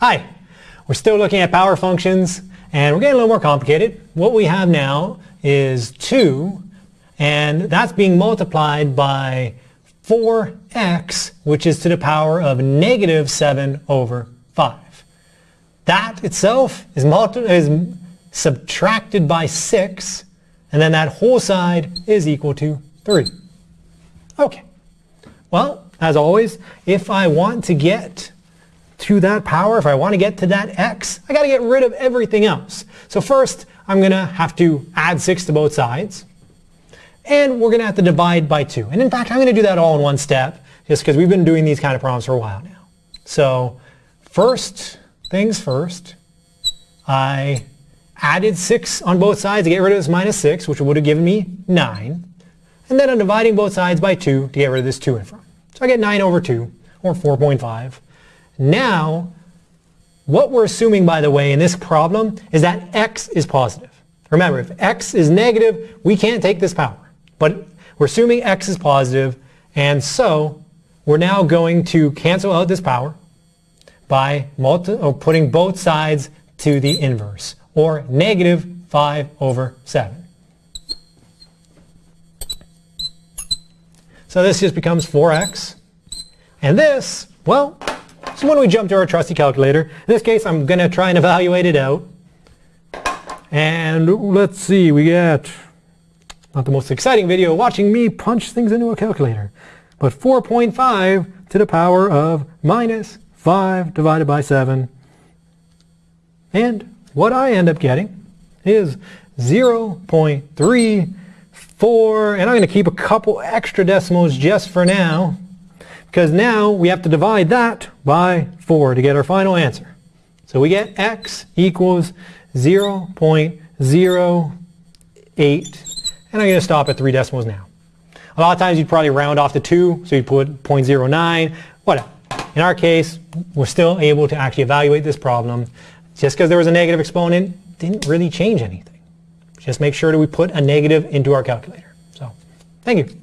Hi, we're still looking at power functions and we're getting a little more complicated. What we have now is 2 and that's being multiplied by 4x which is to the power of negative 7 over 5. That itself is, is subtracted by 6 and then that whole side is equal to 3. Okay, well as always if I want to get to that power, if I want to get to that x, I got to get rid of everything else. So first, I'm going to have to add 6 to both sides. And we're going to have to divide by 2. And in fact, I'm going to do that all in one step, just because we've been doing these kind of problems for a while now. So first things first, I added 6 on both sides to get rid of this minus 6, which would have given me 9. And then I'm dividing both sides by 2 to get rid of this 2 in front. So I get 9 over 2, or 4.5. Now, what we're assuming, by the way, in this problem is that x is positive. Remember, if x is negative, we can't take this power. But we're assuming x is positive, and so we're now going to cancel out this power by putting both sides to the inverse, or negative 5 over 7. So this just becomes 4x. And this, well, so when we jump to our trusty calculator, in this case I'm going to try and evaluate it out. And let's see, we get, not the most exciting video, watching me punch things into a calculator, but 4.5 to the power of minus 5 divided by 7. And what I end up getting is 0.34, and I'm going to keep a couple extra decimals just for now because now we have to divide that by 4 to get our final answer. So we get x equals 0.08 and I'm going to stop at three decimals now. A lot of times you'd probably round off to 2 so you'd put 0.09 whatever. In our case we're still able to actually evaluate this problem. Just because there was a negative exponent didn't really change anything. Just make sure that we put a negative into our calculator. So thank you.